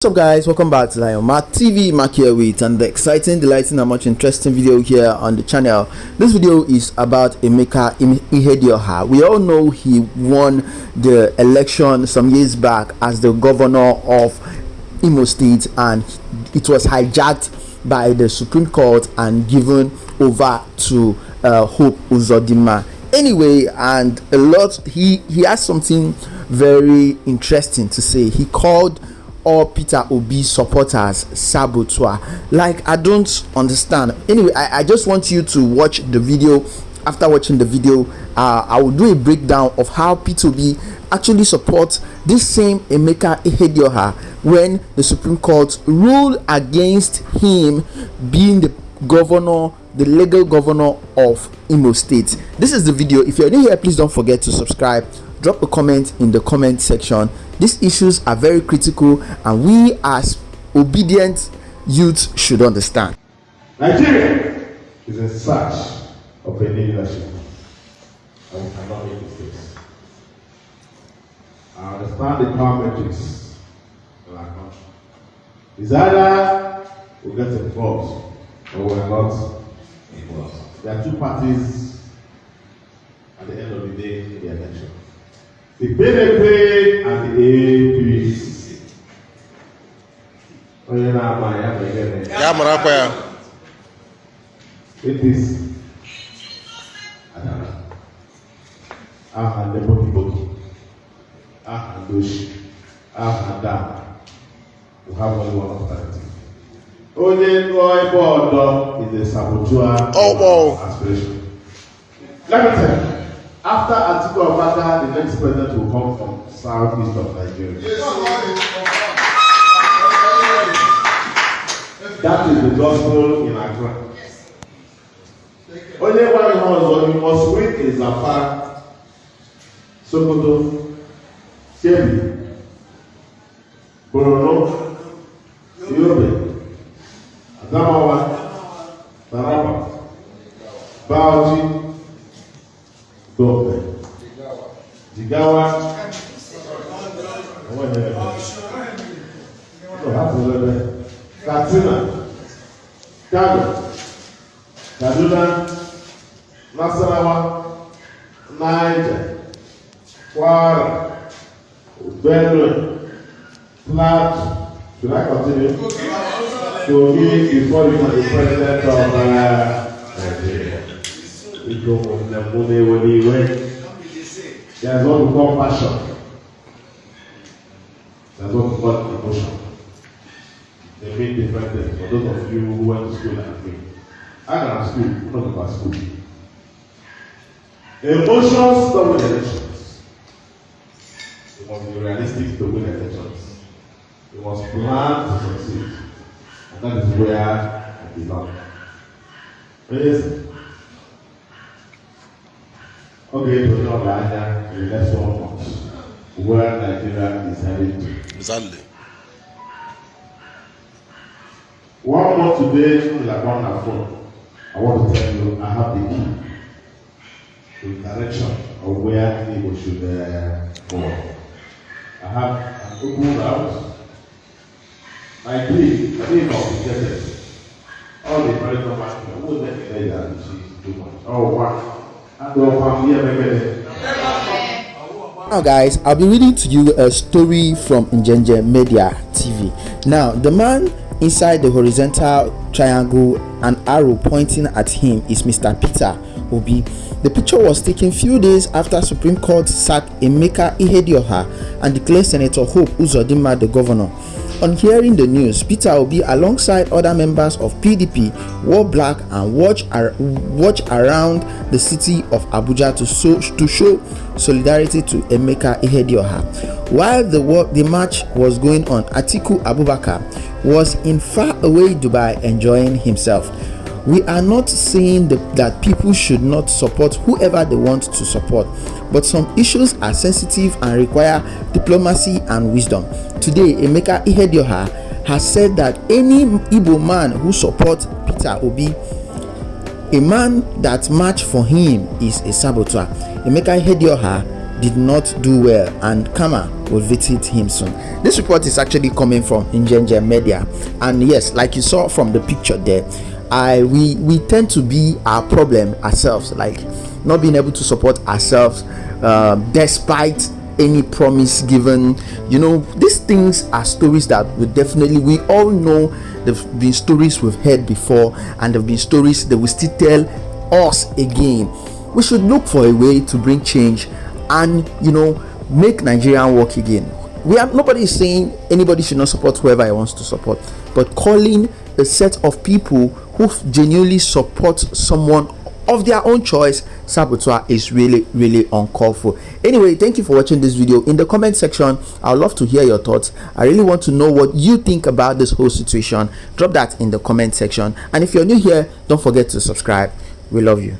What's up guys? Welcome back to lion mark tv mark here with and the exciting delighting and much interesting video here on the channel. This video is about emeka ihedioha we all know he won the election some years back as the governor of imo state and it was hijacked by the supreme court and given over to uh, hope uzodinma anyway and a lot he he has something very interesting to say. He called all Peter Obi supporters saboteur. Like I don't understand. Anyway, I, I just want you to watch the video. After watching the video, uh, I will do a breakdown of how Peter Obi actually supports this same Emeka Ihedioha when the Supreme Court ruled against him being the governor the legal governor of Imo State. This is the video. If you're new here, please don't forget to subscribe drop a comment in the comment section. These issues are very critical and we as obedient youths should understand. Nigeria is in search of a new leadership. And we cannot make mistakes. I understand the power matrix in our country it's either we get involved or we are not involved. There are two parties at the end of the day in the election the PDP and the APC. Onye na-ama ya bụ gịnị? Ya mara akwa ya. APC adara. Aha ndị bokiboki. Aha ndị oshi. Aha. We have only one alternative. Onye nụọ ebe ọdọ is a saboteur Ọgbọ. aspiration. Let me tell you. After Atiku Abubakar, the next president will come from southeast of Nigeria. That is the gospel in Accra. Onye gwa ihe ọzọ, you must win in Zamfara, Sokoto, Kebbi, Borno, Go up there. Jigawa. I went there. So that's a little bit. Katsina. Kano. Kaduna. Nasarawa. Niger. Kwara. Benue. Plateau. Should I continue? To be before you are the president of uh, Nigeria. Iko mwenye weniwe. There's what we call passion. There's what we call emotion. They mean different things. For those of you who went to school like me, I got school, not about school. Emotions don't win elections. You must be realistic to win elections. You must plan to succeed. And that is where I belong. Listen. Okay, to know Ghana in the next one month, where Nigeria is heading to. Exactly. One month today, like one and four, I want to tell you, I have the key to the direction of where people should uh, go. I have an open route. My plea, I think of the All the people, who let me say that this is too much. Oh, wow. Now guys i'll be reading to you a story from Njenje media tv now the man inside the horizontal triangle an arrow pointing at him is mr peter obi. The picture was taken few days after supreme court sacked emeka ihedioha and declared senator hope uzodinma the governor on hearing the news peter obi alongside other members of pdp wore black and watch, ar- watch around the city of abuja to, so- to show solidarity to emeka ihedioha. While the, the march was going on atiku abubakar was in faraway dubai enjoying himself we are not saying the, that people should not support whoever they want to support but some issues are sensitive and require diplomacy and wisdom. Today emeka ihedioha has said that any igbo man who supports peter obi a man that march for him is a saboteur. Emeka ihedioha did not do well and Kama will visit him soon. This report is actually coming from Injenje Media. And yes like you saw from the picture there I we we tend to be our problem ourselves like not being able to support ourselves uh, despite any promise given you know these things are stories that we definitely we all know there've been stories we've heard before and there've been stories that will still tell us again we should look for a way to bring change and you know make Nigerian work again. We are nobody is saying anybody should not support whoever he wants to support, but calling a set of people who genuinely support someone of their own choice saboteur is really really uncalled for. Anyway thank you for watching this video. In the comment section i'd love to hear your thoughts. I really want to know what you think about this whole situation. Drop that in the comment section. And if you're new here don't forget to subscribe. We love you